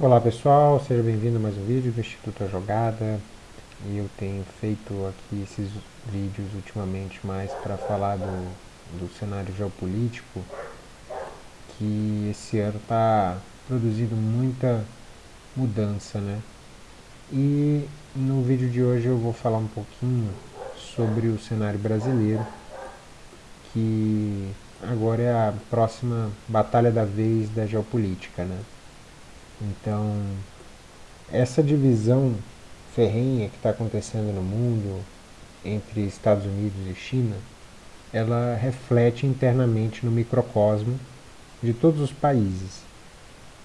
Olá pessoal, seja bem-vindo a mais um vídeo do Instituto A Jogada e eu tenho feito aqui esses vídeos ultimamente mais para falar do, do cenário geopolítico que esse ano está produzindo muita mudança, né? E no vídeo de hoje eu vou falar um pouquinho sobre o cenário brasileiro que agora é a próxima batalha da vez da geopolítica, né? Então, essa divisão ferrenha que está acontecendo no mundo entre Estados Unidos e China, ela reflete internamente no microcosmo de todos os países.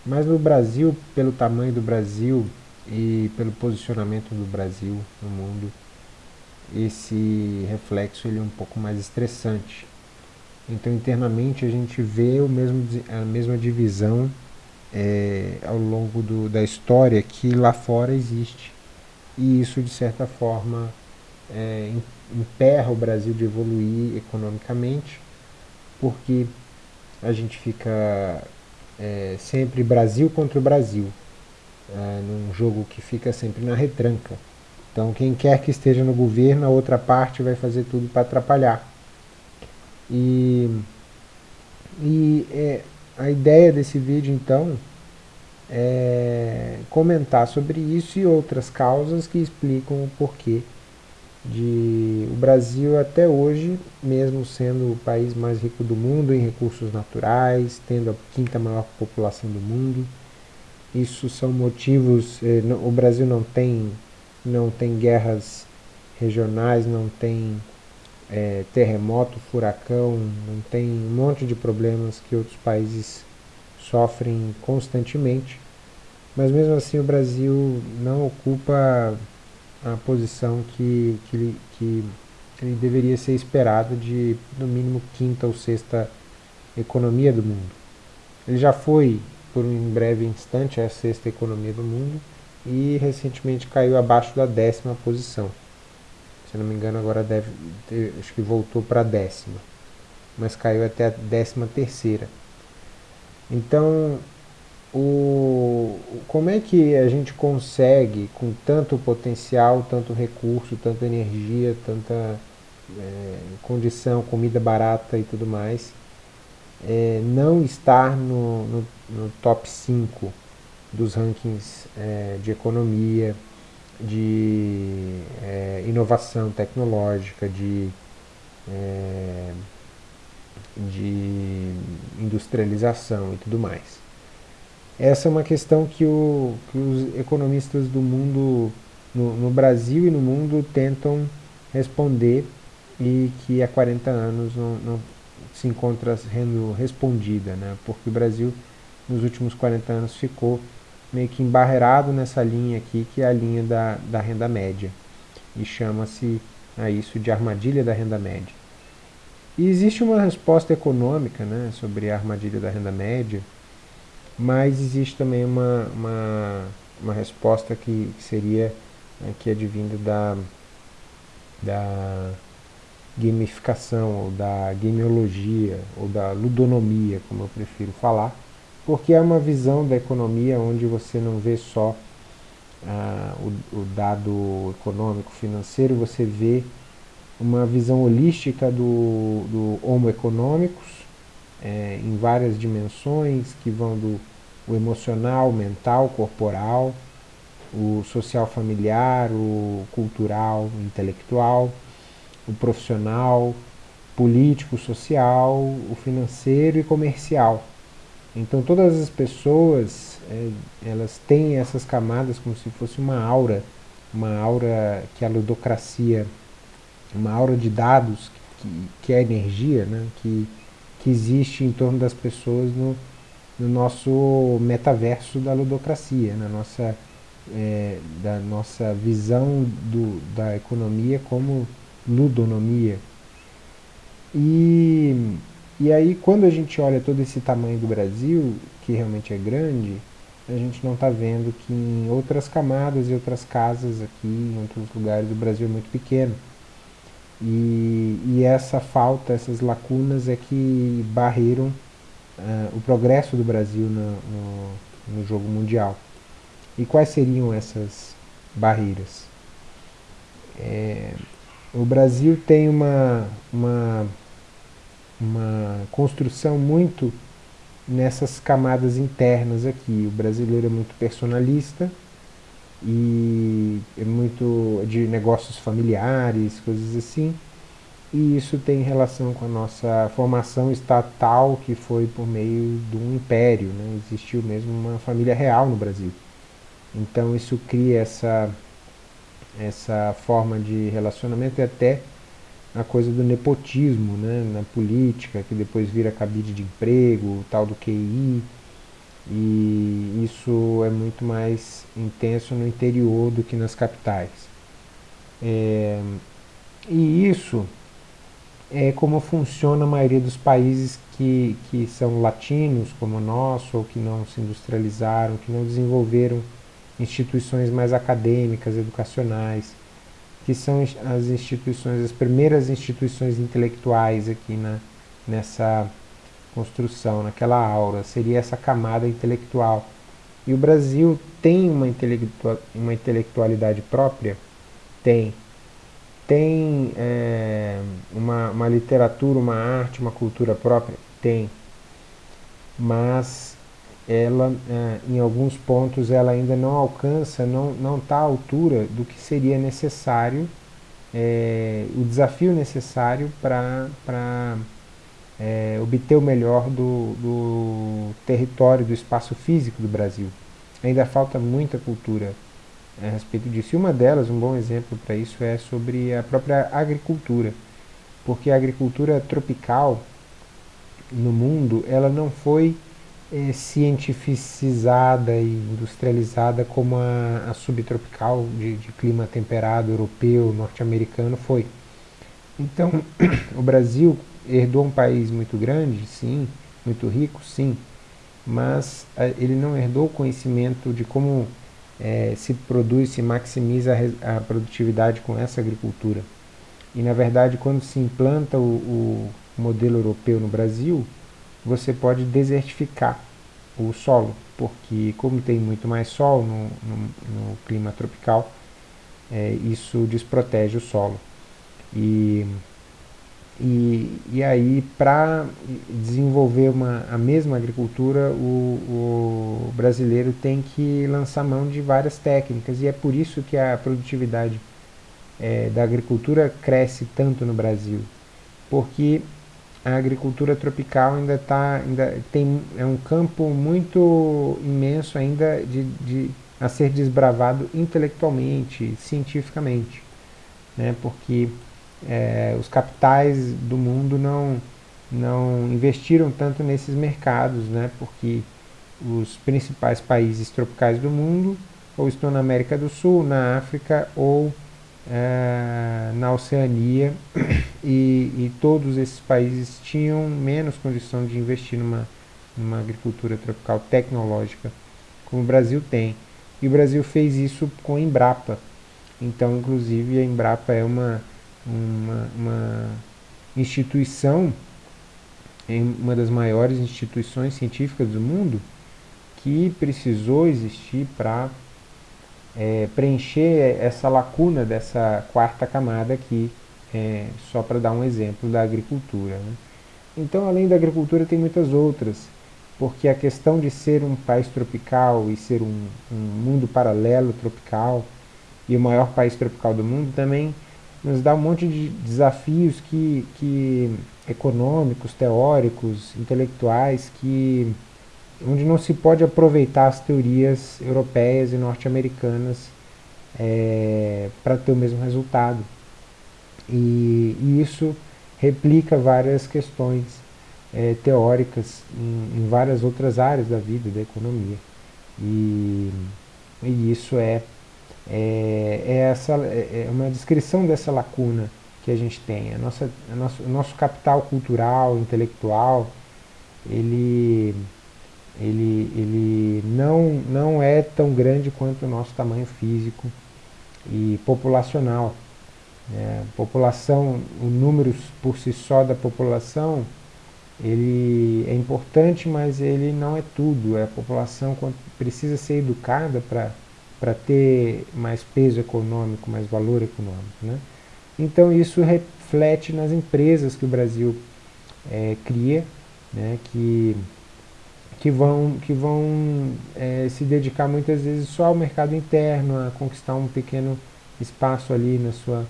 Mas no Brasil, pelo tamanho do Brasil e pelo posicionamento do Brasil no mundo, esse reflexo ele é um pouco mais estressante. Então internamente a gente vê o mesmo, a mesma divisão é, ao longo do, da história que lá fora existe. E isso, de certa forma, é, emperra o Brasil de evoluir economicamente, porque a gente fica é, sempre Brasil contra o Brasil, é, num jogo que fica sempre na retranca. Então, quem quer que esteja no governo, a outra parte vai fazer tudo para atrapalhar. E, e é, a ideia desse vídeo, então, é comentar sobre isso e outras causas que explicam o porquê de o Brasil até hoje, mesmo sendo o país mais rico do mundo em recursos naturais, tendo a quinta maior população do mundo, isso são motivos, eh, o Brasil não tem, não tem guerras regionais, não tem é, terremoto, furacão, não tem um monte de problemas que outros países sofrem constantemente, mas mesmo assim o Brasil não ocupa a posição que, que, que ele deveria ser esperado de, no mínimo, quinta ou sexta economia do mundo. Ele já foi, por um breve instante, a sexta economia do mundo e recentemente caiu abaixo da décima posição. Se não me engano, agora deve ter, acho que voltou para a décima, mas caiu até a décima terceira. Então, o, como é que a gente consegue, com tanto potencial, tanto recurso, tanta energia, tanta é, condição, comida barata e tudo mais, é, não estar no, no, no, top 5 dos rankings é, de economia, de é, inovação tecnológica, de, é, de industrialização e tudo mais. Essa é uma questão que, o, que os economistas do mundo, no, no Brasil e no mundo, tentam responder e que há 40 anos não, não se encontra sendo respondida, né? porque o Brasil nos últimos 40 anos ficou meio que embarreirado nessa linha aqui, que é a linha da, da renda média. E chama-se a isso de armadilha da renda média. E existe uma resposta econômica né, sobre a armadilha da renda média, mas existe também uma, uma, uma resposta que, seria né, que advinda da, da gamificação, ou da gameologia, ou da ludonomia, como eu prefiro falar, porque é uma visão da economia onde você não vê só ah, o, o, dado econômico, financeiro, você vê uma visão holística do, do homo econômicos, é, em várias dimensões, que vão do o emocional, mental, corporal, o social familiar, o cultural, intelectual, o profissional, político, social, o financeiro e comercial. Então todas as pessoas, é, elas têm essas camadas como se fosse uma aura, uma aura que a ludocracia, uma aura de dados, que, que é energia, né, que, que existe em torno das pessoas no, no nosso metaverso da ludocracia, na nossa, é, da nossa visão do, da economia como ludonomia. E e aí, quando a gente olha todo esse tamanho do Brasil, que realmente é grande, a gente não está vendo que em outras camadas e outras casas aqui, em outros lugares, o Brasil é muito pequeno. E, e essa falta, essas lacunas é que barreiram uh, o progresso do Brasil no, no, no jogo mundial. E quais seriam essas barreiras? É, o Brasil tem uma, uma, uma construção muito nessas camadas internas aqui. O brasileiro é muito personalista e é muito de negócios familiares, coisas assim. E isso tem relação com a nossa formação estatal, que foi por meio de um império, né? existiu mesmo uma família real no Brasil. Então isso cria essa, essa forma de relacionamento e até a coisa do nepotismo né, na política, que depois vira cabide de emprego, tal do QI, e isso é muito mais intenso no interior do que nas capitais. É, e isso é como funciona a maioria dos países que, que são latinos, como o nosso, ou que não se industrializaram, que não desenvolveram instituições mais acadêmicas, educacionais, que são as instituições, as primeiras instituições intelectuais aqui na, nessa construção, naquela aura, seria essa camada intelectual. E o Brasil tem uma, intelectual, uma intelectualidade própria? Tem. Tem é, uma, uma literatura, uma arte, uma cultura própria? Tem. Mas ela, é, em alguns pontos, ela ainda não alcança, não está à altura do que seria necessário, é, o desafio necessário para é, obter o melhor do, do território, do espaço físico do Brasil. Ainda falta muita cultura a respeito disso. E uma delas, um bom exemplo para isso, é sobre a própria agricultura. Porque a agricultura tropical no mundo, ela não foi é, cientificizada e industrializada como a, a subtropical de, de clima temperado europeu, norte-americano foi. Então, o Brasil herdou um país muito grande, sim, muito rico, sim, mas a, ele não herdou o conhecimento de como é, se produz, se maximiza a, a, produtividade com essa agricultura. E na verdade, quando se implanta o, o modelo europeu no Brasil, você pode desertificar o solo, porque como tem muito mais sol no, no, no clima tropical, é, isso desprotege o solo. E, e, e aí, para desenvolver uma, a mesma agricultura, o, o brasileiro tem que lançar mão de várias técnicas, e é por isso que a produtividade é, da agricultura cresce tanto no Brasil, porque a agricultura tropical ainda está ainda tem é um campo muito imenso ainda de, de a ser desbravado intelectualmente, cientificamente, né? Porque é, os capitais do mundo não não investiram tanto nesses mercados, né? Porque os principais países tropicais do mundo ou estão na América do Sul, na África ou é, na Oceania e, e, todos esses países tinham menos condição de investir numa, numa agricultura tropical tecnológica como o Brasil tem. E o Brasil fez isso com a Embrapa. Então, inclusive, a Embrapa é uma, uma, uma instituição, uma das maiores instituições científicas do mundo, que precisou existir para é, preencher essa lacuna dessa quarta camada aqui, é, só para dar um exemplo da agricultura. Né? Então, além da agricultura, tem muitas outras, porque a questão de ser um país tropical e ser um, um mundo paralelo tropical e o maior país tropical do mundo também nos dá um monte de desafios que, que econômicos, teóricos, intelectuais, que onde não se pode aproveitar as teorias europeias e norte-americanas é, para ter o mesmo resultado. E, e, isso replica várias questões é, teóricas em, em, várias outras áreas da vida, da economia. E, e isso é, é, é, essa, é, é uma descrição dessa lacuna que a gente tem. A nossa, a nosso, o nosso capital cultural, intelectual, ele ele, ele não, não é tão grande quanto o nosso tamanho físico e populacional. É, população, o número por si só da população, ele é importante, mas ele não é tudo. A população precisa ser educada para ter mais peso econômico, mais valor econômico. Né? Então isso reflete nas empresas que o Brasil é, cria, né, que, que vão, que vão é, se dedicar muitas vezes só ao mercado interno, a conquistar um pequeno espaço ali na sua,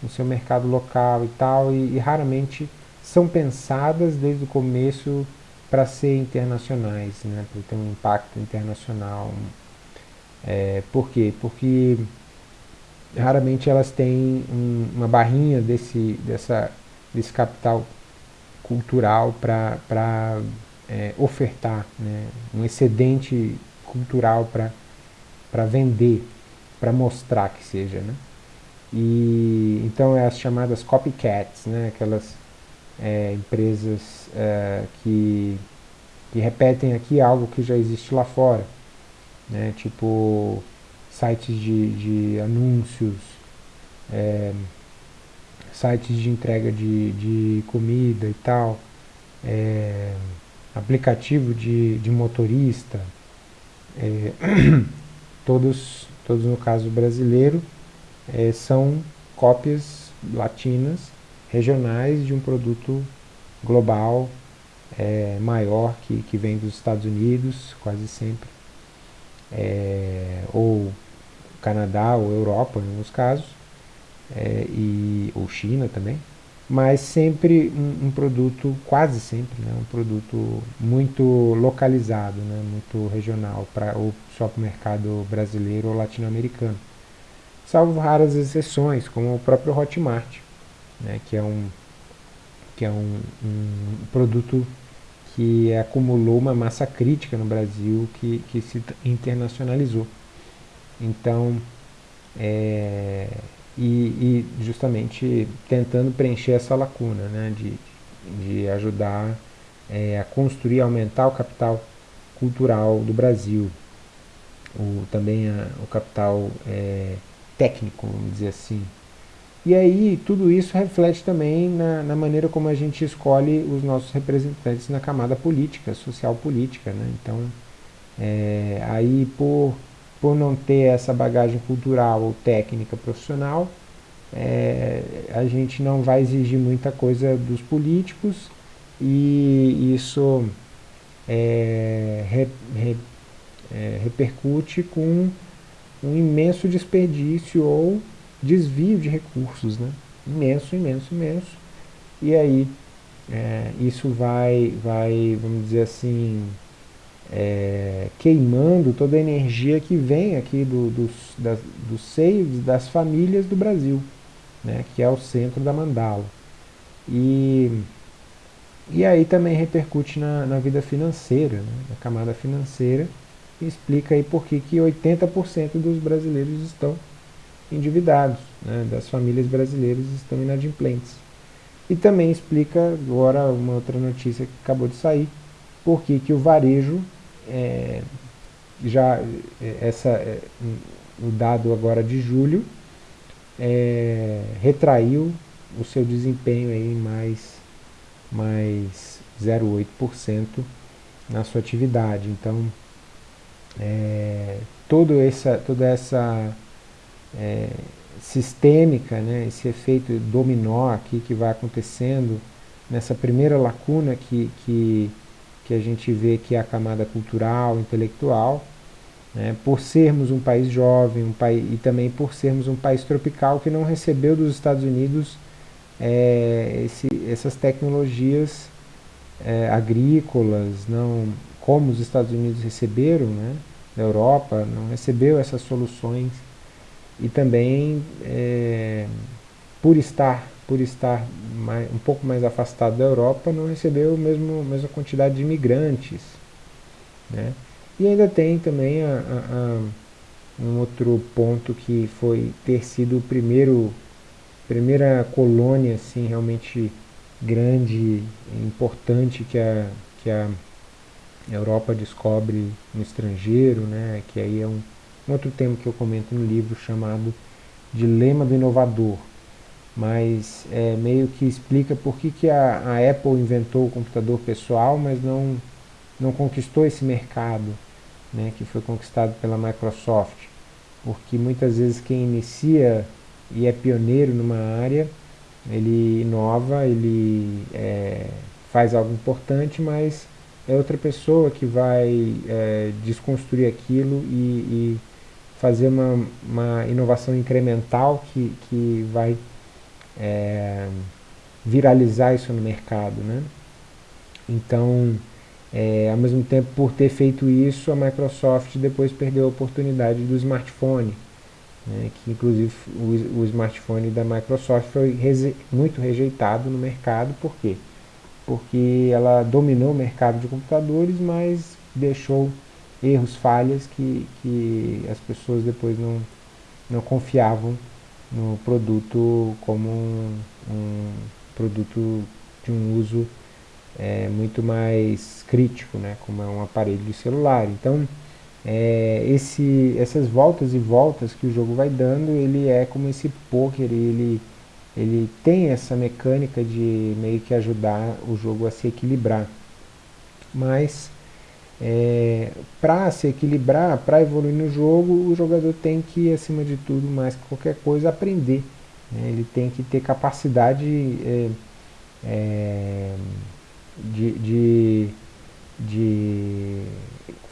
no seu mercado local e tal, e, e raramente são pensadas desde o começo para ser internacionais, né, para ter um impacto internacional. É, por quê? Porque raramente elas têm um, uma barrinha desse, dessa, desse capital cultural para é, ofertar, né, um excedente cultural para vender, para mostrar que seja. Né? E, então é as chamadas copycats, né, aquelas é, empresas é, que, que repetem aqui algo que já existe lá fora, né, tipo sites de, de anúncios, é, sites de entrega de, de comida e tal, é, aplicativo de, de motorista, é, todos, todos no caso brasileiro, é, são cópias latinas, regionais de um produto global é, maior que, que vem dos Estados Unidos, quase sempre, é, ou Canadá ou Europa em alguns casos, é, e, ou China também, mas sempre um, um, produto, quase sempre, né, um produto muito localizado, né, muito regional, pra, ou só para o mercado brasileiro ou latino-americano. Salvo raras exceções, como o próprio Hotmart, né, que é um, que é um, um produto que acumulou uma massa crítica no Brasil que, que se internacionalizou. Então, é, e, e, justamente tentando preencher essa lacuna, né, de, de ajudar é, a construir, aumentar o capital cultural do Brasil, o, também a, o capital é, técnico, vamos dizer assim. E aí tudo isso reflete também na, na, maneira como a gente escolhe os nossos representantes na camada política, social política. Né? Então, é, aí por por não ter essa bagagem cultural ou técnica profissional, é, a gente não vai exigir muita coisa dos políticos e isso é, re, re, é, repercute com um imenso desperdício ou desvio de recursos, né? imenso, imenso, imenso. E aí isso vai, vai, vamos dizer assim, é, queimando toda a energia que vem aqui do, dos, das, dos seios das famílias do Brasil, né, que é o centro da mandala. E, e aí também repercute na, na vida financeira, né, na camada financeira, e explica aí por que, que 80% dos brasileiros estão endividados, né, das famílias brasileiras estão inadimplentes. E também explica agora uma outra notícia que acabou de sair, por que o varejo é, já é, essa, é, o dado agora de julho é, retraiu o seu desempenho em mais, mais 0,8% na sua atividade. Então, é, todo essa, toda essa é, sistêmica, né, esse efeito dominó aqui que vai acontecendo nessa primeira lacuna que, que que a gente vê que é a camada cultural, intelectual, né, por sermos um país jovem um país, e também por sermos um país tropical que não recebeu dos Estados Unidos é, esse, essas tecnologias é, agrícolas, não como os Estados Unidos receberam, né, da Europa, não recebeu essas soluções. E também é, por estar por estar mais, um pouco mais afastado da Europa, não recebeu a mesma, mesma quantidade de imigrantes. Né? E ainda tem também a, a, a, um outro ponto que foi ter sido o primeiro primeira colônia assim realmente grande e importante que a, que a Europa descobre no estrangeiro, né? que aí é um, um outro tema que eu comento no livro chamado Dilema do Inovador, mas é, meio que explica por que, que a, a, Apple inventou o computador pessoal, mas não, não conquistou esse mercado, né, que foi conquistado pela Microsoft. porque muitas vezes quem inicia e é pioneiro numa área, ele inova, ele é, faz algo importante, mas é outra pessoa que vai é, desconstruir aquilo e, e fazer uma, uma, inovação incremental que, que vai é, viralizar isso no mercado. Né? Então, é, ao mesmo tempo, por ter feito isso, a Microsoft depois perdeu a oportunidade do smartphone, né, que inclusive o, o, smartphone da Microsoft foi muito rejeitado no mercado, por quê? Porque ela dominou o mercado de computadores, mas deixou erros, falhas que, que as pessoas depois não, não confiavam no produto como um, um produto de um uso é, muito mais crítico, né, como é um aparelho celular. Então, é, esse, essas voltas e voltas que o jogo vai dando, ele é como esse poker, ele, ele tem essa mecânica de meio que ajudar o jogo a se equilibrar. Mas, é, para se equilibrar, para evoluir no jogo, o jogador tem que, acima de tudo, mais que qualquer coisa, aprender. Né? Ele tem que ter capacidade é, é de, de, de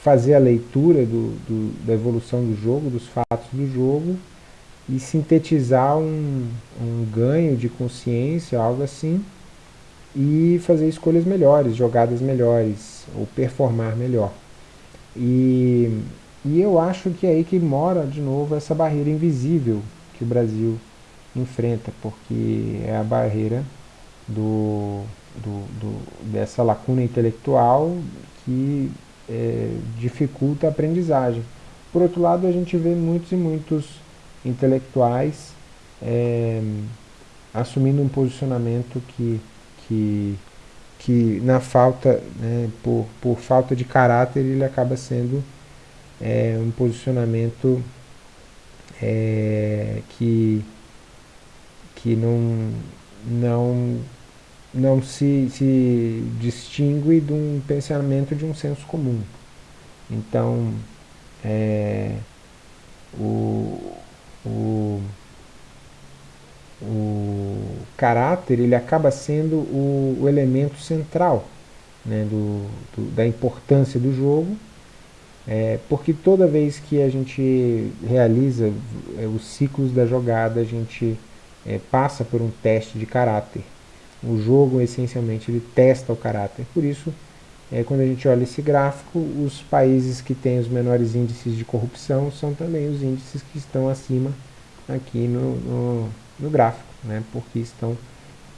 fazer a leitura do, do, da evolução do jogo, dos fatos do jogo, e sintetizar um, um ganho de consciência, algo assim, e fazer escolhas melhores, jogadas melhores, ou performar melhor. E, e eu acho que é aí que mora, de novo, essa barreira invisível que o Brasil enfrenta, porque é a barreira do, do, do, dessa lacuna intelectual que é, dificulta a aprendizagem. Por outro lado, a gente vê muitos e muitos intelectuais é, assumindo um posicionamento que, que, que na falta, né, por, por falta de caráter, ele acaba sendo é, um posicionamento é, que, que não, não não se, se distingue de um pensamento de um senso comum. Então, é, o, o, o caráter ele acaba sendo o, o elemento central né, do, do, da importância do jogo, é, porque toda vez que a gente realiza é, os ciclos da jogada, a gente é, passa por um teste de caráter. O jogo, essencialmente, ele testa o caráter. Por isso, é, quando a gente olha esse gráfico, os países que têm os menores índices de corrupção são também os índices que estão acima aqui no, no, no gráfico, né? porque estão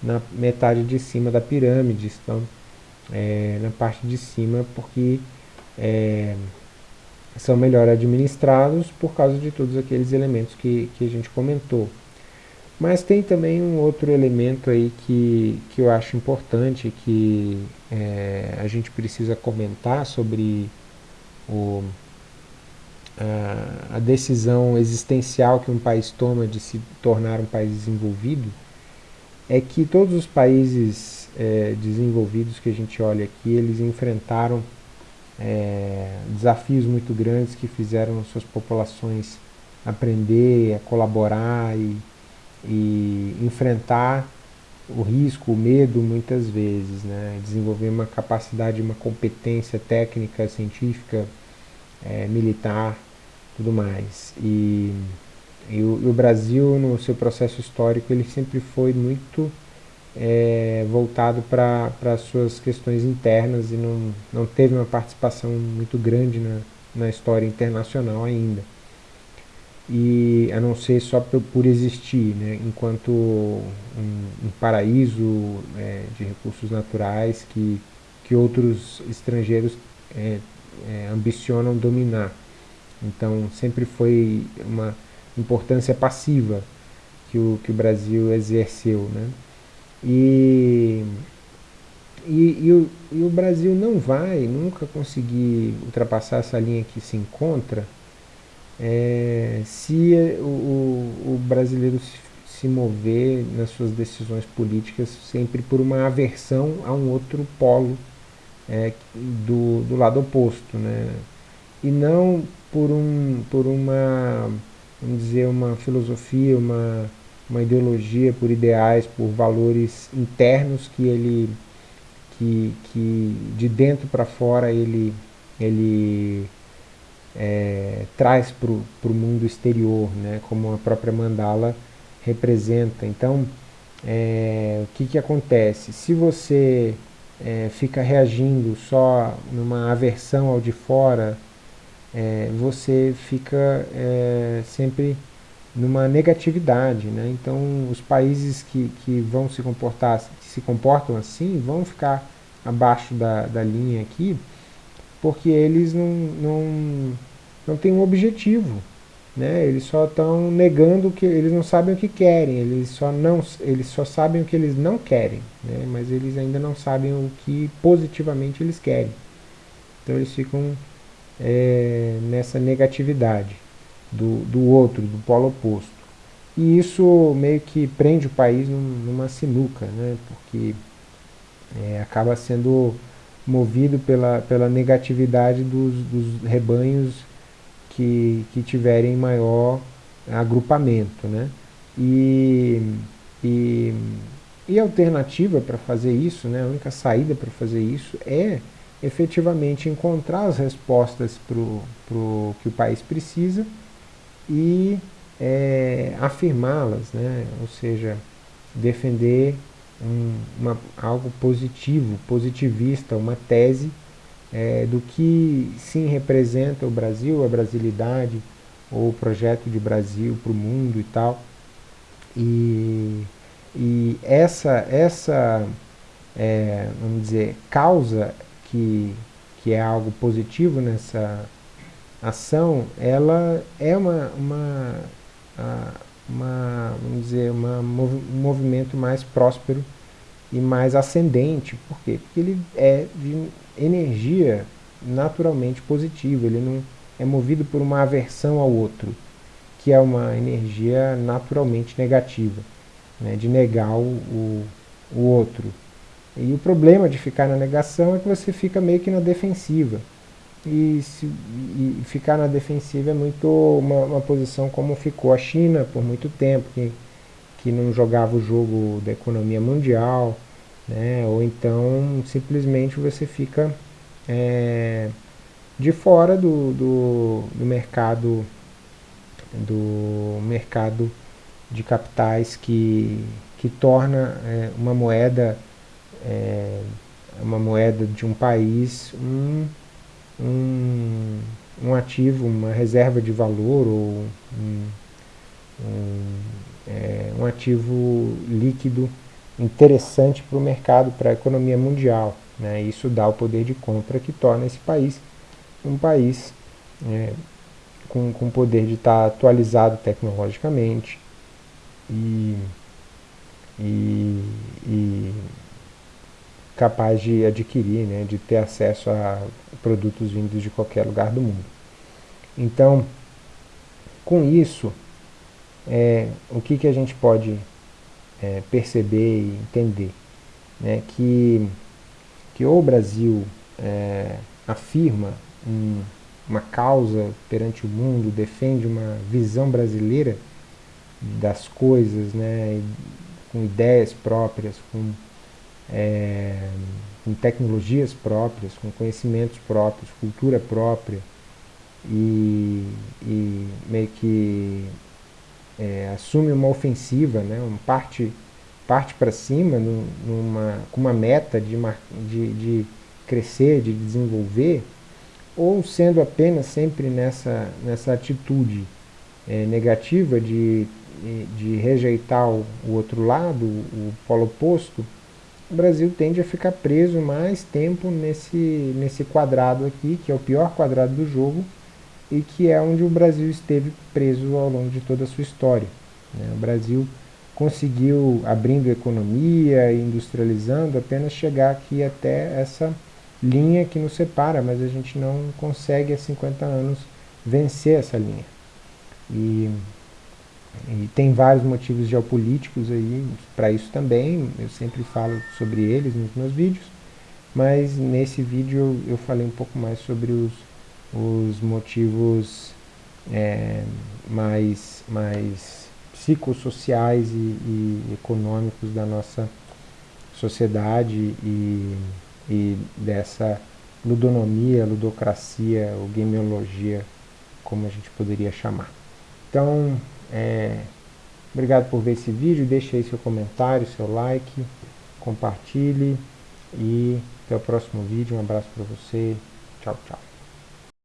na metade de cima da pirâmide, estão é, na parte de cima porque é, são melhor administrados por causa de todos aqueles elementos que, que a gente comentou. Mas tem também um outro elemento aí que, que eu acho importante, que é, a gente precisa comentar sobre o, a, decisão existencial que um país toma de se tornar um país desenvolvido, é que todos os países é, desenvolvidos que a gente olha aqui, eles enfrentaram é, desafios muito grandes que fizeram suas populações aprender, a colaborar e e enfrentar o risco, o medo muitas vezes, né? desenvolver uma capacidade, uma competência técnica, científica, é, militar, tudo mais. E, e, o, e, o, Brasil, no seu processo histórico, ele sempre foi muito é, voltado para as suas questões internas e não, não teve uma participação muito grande na, na história internacional ainda e a não ser só por, por existir, né, enquanto um, um paraíso é, de recursos naturais que, que outros estrangeiros é, é, ambicionam dominar. Então sempre foi uma importância passiva que o, que o Brasil exerceu. Né? E, e, e, o, e o Brasil não vai nunca conseguir ultrapassar essa linha que se encontra é, se o, o, brasileiro se, mover nas suas decisões políticas sempre por uma aversão a um outro polo é, do, do lado oposto, né? E não por, um, por uma vamos dizer, uma filosofia, uma, uma ideologia por ideais, por valores internos que ele, que, que de dentro para fora ele, ele é, traz para o mundo exterior, né, como a própria mandala representa. Então, é, o que, que acontece? Se você é, fica reagindo só numa aversão ao de fora, é, você fica é, sempre numa negatividade. Né? Então, os países que, que vão se comportar, que se comportam assim, vão ficar abaixo da, da linha aqui, porque eles não, não, não têm um objetivo. Né? Eles só estão negando que eles não sabem o que querem, eles só, não, eles só sabem o que eles não querem, né? mas eles ainda não sabem o que positivamente eles querem. Então eles ficam é, nessa negatividade do, do outro, do polo oposto. E isso meio que prende o país num, numa sinuca, né? porque é, acaba sendo movido pela, pela negatividade dos, dos rebanhos que, que tiverem maior agrupamento. Né? E, e, e a alternativa para fazer isso, né, a única saída para fazer isso é efetivamente encontrar as respostas para o que o país precisa e é, afirmá-las, né? ou seja, defender um, uma, algo positivo, positivista, uma tese é, do que sim representa o Brasil, a brasilidade, ou o projeto de Brasil para o mundo e tal. E, e essa, essa é, vamos dizer, causa que, que é algo positivo nessa ação, ela é uma, uma, uma vamos dizer, uma, um movimento mais próspero e mais ascendente. Por quê? Porque ele é de energia naturalmente positiva, ele não é movido por uma aversão ao outro, que é uma energia naturalmente negativa, né, de negar o, o, o outro. E o problema de ficar na negação é que você fica meio que na defensiva. E, se, e ficar na defensiva é muito uma, uma, posição como ficou a China por muito tempo, que, que não jogava o jogo da economia mundial, né? ou então simplesmente você fica é, de fora do, do, do mercado do mercado de capitais que, que torna é, uma moeda é, uma moeda de um país um, um, um ativo, uma reserva de valor ou um, um, é, um ativo líquido interessante para o mercado, para a economia mundial. Né? Isso dá o poder de compra que torna esse país um país é, com, com poder de estar atualizado tecnologicamente e, e, e capaz de adquirir, né, de ter acesso a produtos vindos de qualquer lugar do mundo. Então, com isso, é, o que, que a gente pode é, perceber e entender? Né, que, que ou o Brasil é, afirma um, uma causa perante o mundo, defende uma visão brasileira das coisas, né, com ideias próprias, com é, com tecnologias próprias, com conhecimentos próprios, cultura própria, e, e meio que é, assume uma ofensiva, né, uma parte, parte para cima, numa, com uma meta de, de, de crescer, de desenvolver, ou sendo apenas sempre nessa, nessa atitude é, negativa de, de rejeitar o, o outro lado, o polo oposto, o Brasil tende a ficar preso mais tempo nesse, nesse quadrado aqui, que é o pior quadrado do jogo, e que é onde o Brasil esteve preso ao longo de toda a sua história. Né? O Brasil conseguiu, abrindo economia e industrializando, apenas chegar aqui até essa linha que nos separa, mas a gente não consegue há 50 anos vencer essa linha. E e tem vários motivos geopolíticos aí para isso também, eu sempre falo sobre eles nos meus vídeos, mas nesse vídeo eu, falei um pouco mais sobre os, os motivos é, mais, mais psicossociais e, e, econômicos da nossa sociedade e, e dessa ludonomia, ludocracia ou gameologia, como a gente poderia chamar. Então, é, obrigado por ver esse vídeo, deixe aí seu comentário, seu like, compartilhe e até o próximo vídeo. Um abraço para você. Tchau, tchau.